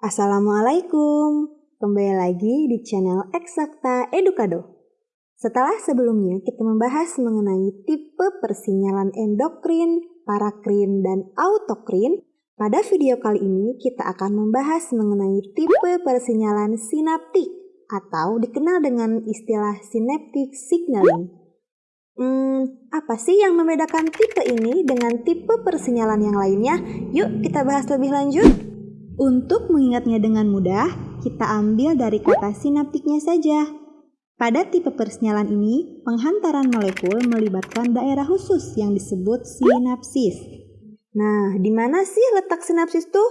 Assalamualaikum, kembali lagi di channel Eksakta Edukado. Setelah sebelumnya kita membahas mengenai tipe persinyalan endokrin, parakrin, dan autokrin, pada video kali ini kita akan membahas mengenai tipe persinyalan sinaptik atau dikenal dengan istilah synaptic signaling. Hmm, apa sih yang membedakan tipe ini dengan tipe persinyalan yang lainnya? Yuk kita bahas lebih lanjut. Untuk mengingatnya dengan mudah, kita ambil dari kata sinaptiknya saja. Pada tipe persinyalan ini, penghantaran molekul melibatkan daerah khusus yang disebut sinapsis. Nah, di mana sih letak sinapsis tuh?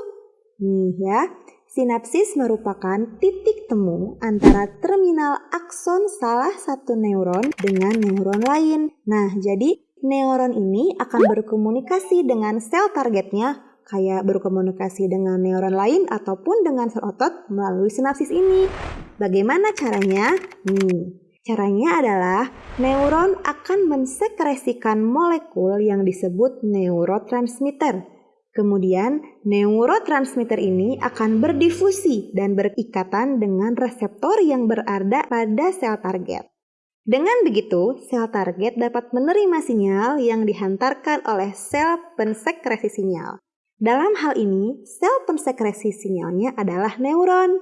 Nih ya, Sinapsis merupakan titik temu antara terminal akson salah satu neuron dengan neuron lain. Nah, jadi neuron ini akan berkomunikasi dengan sel targetnya kayak berkomunikasi dengan neuron lain ataupun dengan sel otot melalui sinapsis ini. Bagaimana caranya? Nih, caranya adalah neuron akan mensekresikan molekul yang disebut neurotransmitter. Kemudian, neurotransmitter ini akan berdifusi dan berikatan dengan reseptor yang berada pada sel target. Dengan begitu, sel target dapat menerima sinyal yang dihantarkan oleh sel pensekresi sinyal. Dalam hal ini, sel pensekresi sinyalnya adalah neuron.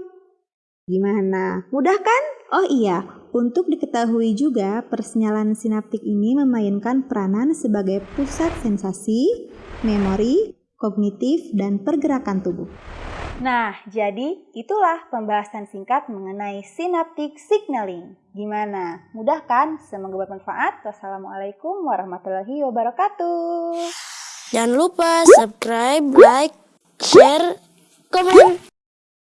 Gimana? Mudah kan? Oh iya, untuk diketahui juga, persinyalan sinaptik ini memainkan peranan sebagai pusat sensasi, memori, kognitif, dan pergerakan tubuh. Nah, jadi itulah pembahasan singkat mengenai synaptic signaling. Gimana? Mudah kan? Semoga bermanfaat. Wassalamualaikum warahmatullahi wabarakatuh. Jangan lupa subscribe, like, share, komen.